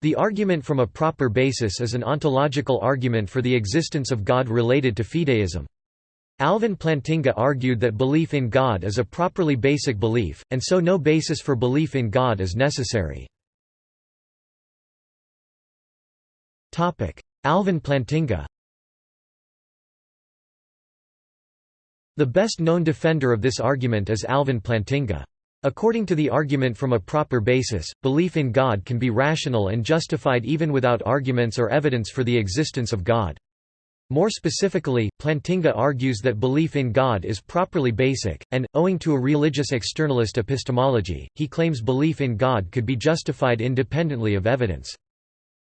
The argument from a proper basis is an ontological argument for the existence of God related to fideism. Alvin Plantinga argued that belief in God is a properly basic belief, and so no basis for belief in God is necessary. Alvin Plantinga The best known defender of this argument is Alvin Plantinga. According to the argument from a proper basis, belief in God can be rational and justified even without arguments or evidence for the existence of God. More specifically, Plantinga argues that belief in God is properly basic, and, owing to a religious externalist epistemology, he claims belief in God could be justified independently of evidence.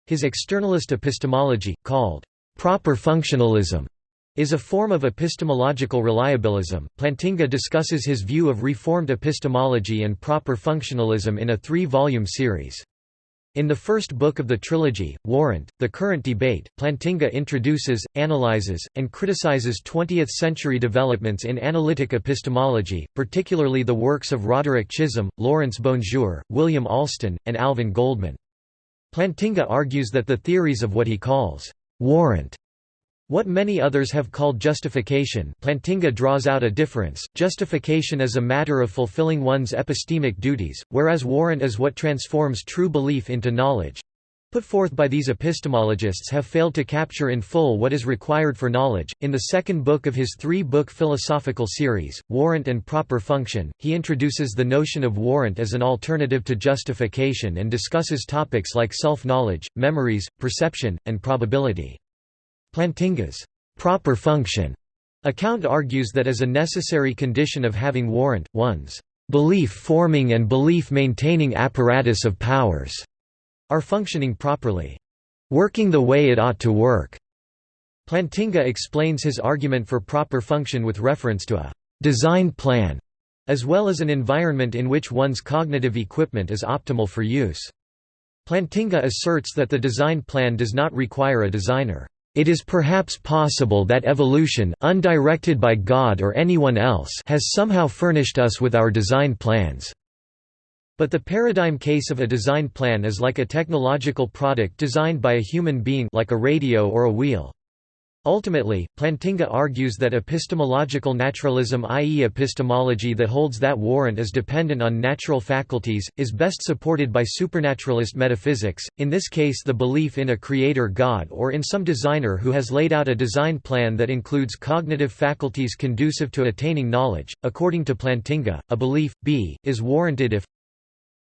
His externalist epistemology, called proper functionalism, is a form of epistemological reliabilism. Plantinga discusses his view of Reformed epistemology and proper functionalism in a three volume series. In the first book of the trilogy, Warrant, The Current Debate, Plantinga introduces, analyzes, and criticizes 20th-century developments in analytic epistemology, particularly the works of Roderick Chisholm, Lawrence Bonjour, William Alston, and Alvin Goldman. Plantinga argues that the theories of what he calls «warrant» What many others have called justification Plantinga draws out a difference, justification is a matter of fulfilling one's epistemic duties, whereas warrant is what transforms true belief into knowledge. Put forth by these epistemologists have failed to capture in full what is required for knowledge. In the second book of his three book philosophical series, Warrant and Proper Function, he introduces the notion of warrant as an alternative to justification and discusses topics like self knowledge, memories, perception, and probability. Plantinga's proper function account argues that as a necessary condition of having warrant, one's belief-forming and belief-maintaining apparatus of powers are functioning properly, working the way it ought to work. Plantinga explains his argument for proper function with reference to a design plan, as well as an environment in which one's cognitive equipment is optimal for use. Plantinga asserts that the design plan does not require a designer. It is perhaps possible that evolution, undirected by God or anyone else has somehow furnished us with our design plans. But the paradigm case of a design plan is like a technological product designed by a human being like a radio or a wheel. Ultimately, Plantinga argues that epistemological naturalism i.e. epistemology that holds that warrant is dependent on natural faculties, is best supported by supernaturalist metaphysics, in this case the belief in a creator god or in some designer who has laid out a design plan that includes cognitive faculties conducive to attaining knowledge. According to Plantinga, a belief, b, is warranted if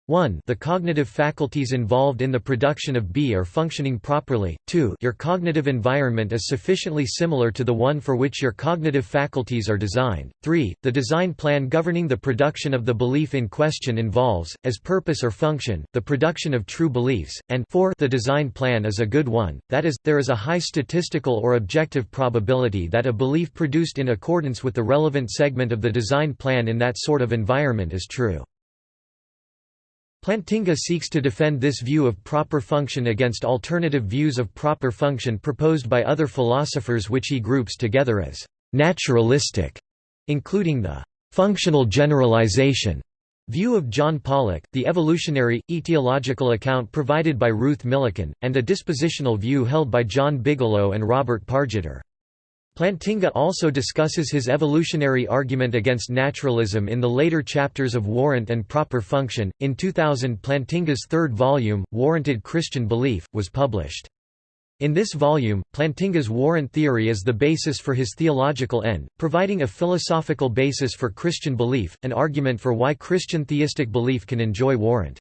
1 the cognitive faculties involved in the production of B are functioning properly, 2 your cognitive environment is sufficiently similar to the one for which your cognitive faculties are designed, 3 the design plan governing the production of the belief in question involves, as purpose or function, the production of true beliefs, and 4 the design plan is a good one, that is, there is a high statistical or objective probability that a belief produced in accordance with the relevant segment of the design plan in that sort of environment is true. Plantinga seeks to defend this view of proper function against alternative views of proper function proposed by other philosophers which he groups together as «naturalistic», including the «functional generalization» view of John Pollock, the evolutionary, etiological account provided by Ruth Millikan, and a dispositional view held by John Bigelow and Robert Pargetter. Plantinga also discusses his evolutionary argument against naturalism in the later chapters of Warrant and Proper Function. In 2000, Plantinga's third volume, Warranted Christian Belief, was published. In this volume, Plantinga's warrant theory is the basis for his theological end, providing a philosophical basis for Christian belief, an argument for why Christian theistic belief can enjoy warrant.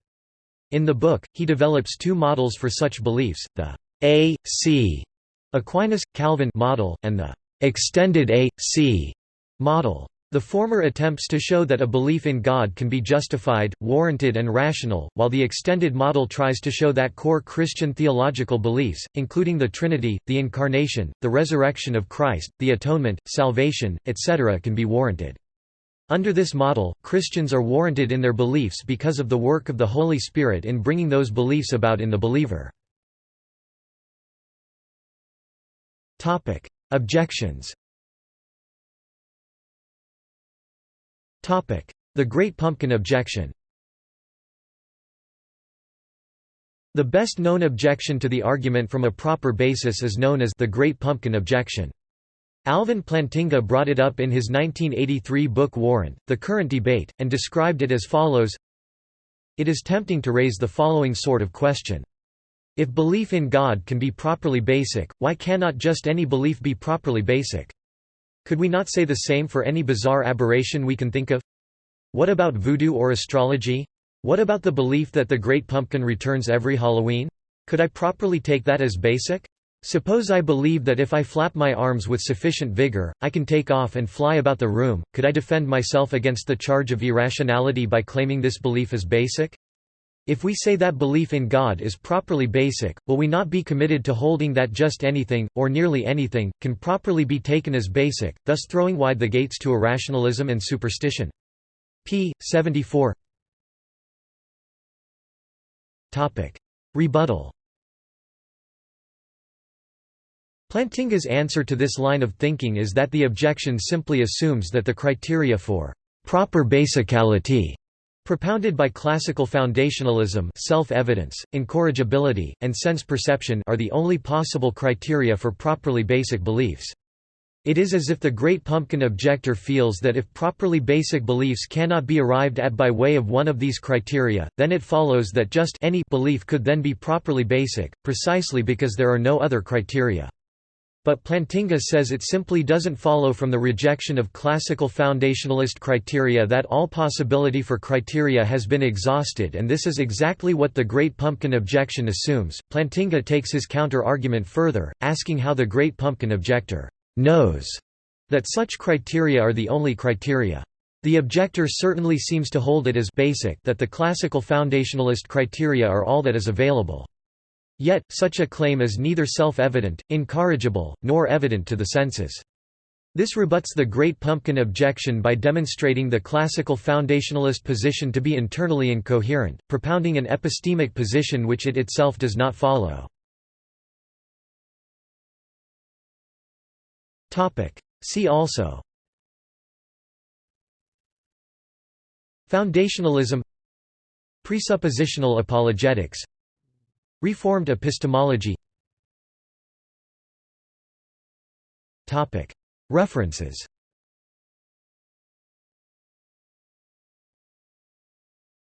In the book, he develops two models for such beliefs, the A.C. Aquinas Calvin model and the extended A.C. model. The former attempts to show that a belief in God can be justified, warranted and rational, while the extended model tries to show that core Christian theological beliefs, including the Trinity, the Incarnation, the resurrection of Christ, the atonement, salvation, etc. can be warranted. Under this model, Christians are warranted in their beliefs because of the work of the Holy Spirit in bringing those beliefs about in the believer. Objections The Great Pumpkin objection The best known objection to the argument from a proper basis is known as the Great Pumpkin Objection. Alvin Plantinga brought it up in his 1983 book Warrant, The Current Debate, and described it as follows It is tempting to raise the following sort of question. If belief in God can be properly basic, why cannot just any belief be properly basic? Could we not say the same for any bizarre aberration we can think of? What about voodoo or astrology? What about the belief that the Great Pumpkin returns every Halloween? Could I properly take that as basic? Suppose I believe that if I flap my arms with sufficient vigor, I can take off and fly about the room, could I defend myself against the charge of irrationality by claiming this belief as basic? If we say that belief in God is properly basic, will we not be committed to holding that just anything, or nearly anything, can properly be taken as basic, thus throwing wide the gates to irrationalism and superstition? p. 74 Rebuttal Plantinga's answer to this line of thinking is that the objection simply assumes that the criteria for proper basicality propounded by classical foundationalism self-evidence, incorrigibility, and sense perception are the only possible criteria for properly basic beliefs. It is as if the Great Pumpkin objector feels that if properly basic beliefs cannot be arrived at by way of one of these criteria, then it follows that just any belief could then be properly basic, precisely because there are no other criteria. But Plantinga says it simply doesn't follow from the rejection of classical foundationalist criteria that all possibility for criteria has been exhausted and this is exactly what the Great Pumpkin objection assumes. Plantinga takes his counter-argument further, asking how the Great Pumpkin objector knows that such criteria are the only criteria. The objector certainly seems to hold it as basic that the classical foundationalist criteria are all that is available. Yet, such a claim is neither self-evident, incorrigible, nor evident to the senses. This rebuts the Great Pumpkin objection by demonstrating the classical foundationalist position to be internally incoherent, propounding an epistemic position which it itself does not follow. See also Foundationalism Presuppositional apologetics Reformed epistemology. References